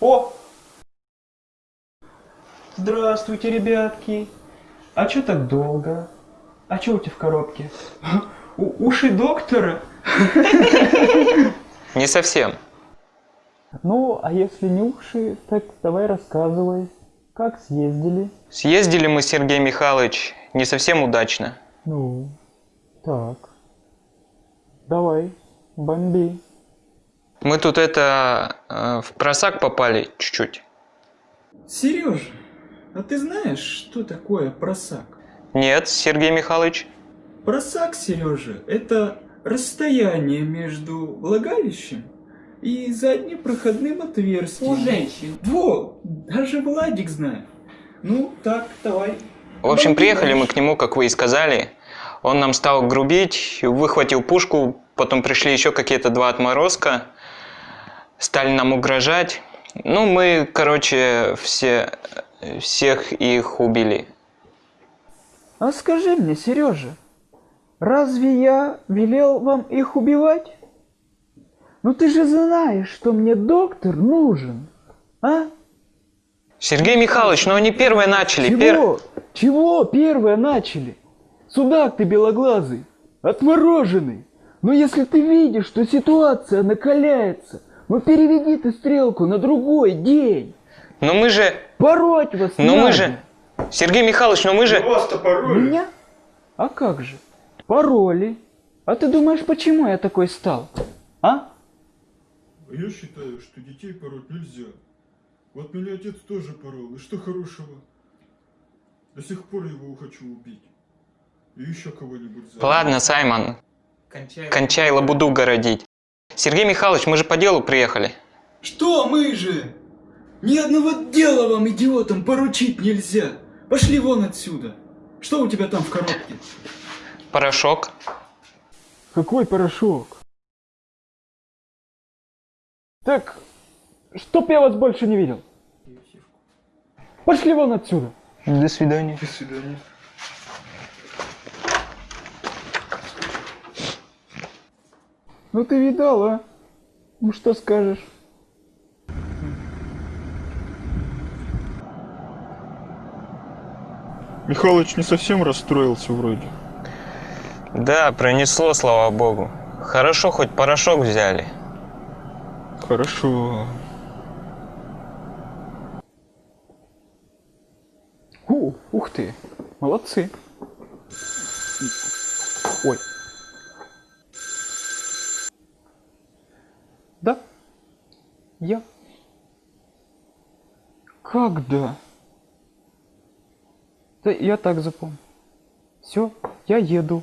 О! Здравствуйте, ребятки. А чё так долго? А чё у тебя в коробке? У- уши доктора? Не совсем. Ну, а если не уши, так давай рассказывай. Как съездили? Съездили мы, Сергей Михайлович, не совсем удачно. Ну, так. Давай, бомби. Мы тут это э, в просак попали чуть-чуть. Сережа, а ты знаешь, что такое просак? Нет, Сергей Михайлович. Просак, Сережа, это расстояние между влагалищем и задним проходным отверстием. У женщин. Во, даже Владик знает. Ну, так, давай. В общем, приехали мы к нему, как вы и сказали. Он нам стал грубить, выхватил пушку, потом пришли еще какие-то два отморозка, стали нам угрожать. Ну, мы, короче, все, всех их убили. А скажи мне, Сережа, разве я велел вам их убивать? Ну ты же знаешь, что мне доктор нужен, а? Сергей Михайлович, ну они первые начали. пер- Чего? Чего первые начали? Судак ты белоглазый, отмороженный. Но если ты видишь, что ситуация накаляется, ну переведи ты стрелку на другой день. Но мы же... Пороть вас Но мы надо. же... Сергей Михайлович, но мы же... Меня? А как же? Пароли. А ты думаешь, почему я такой стал? А? А я считаю, что детей пороть нельзя. Вот меня отец тоже порол, и что хорошего? До сих пор его хочу убить. И еще кого-нибудь за. Ладно, Саймон, Кончай. кончай лабуду городить. Сергей Михайлович, мы же по делу приехали. Что мы же? Ни одного дела вам, идиотам, поручить нельзя. Пошли вон отсюда. Что у тебя там в коробке? Порошок. Какой порошок? Так, чтоб я вас больше не видел. Пошли вон отсюда. До свидания. До свидания. Ну ты видал, а? Ну что скажешь? Михалыч не совсем расстроился вроде. Да, пронесло, слава богу. Хорошо, хоть порошок взяли. Хорошо. У, ух ты, молодцы. Ой. Да? Я? Как да? Да я так запомнил. Все, я еду.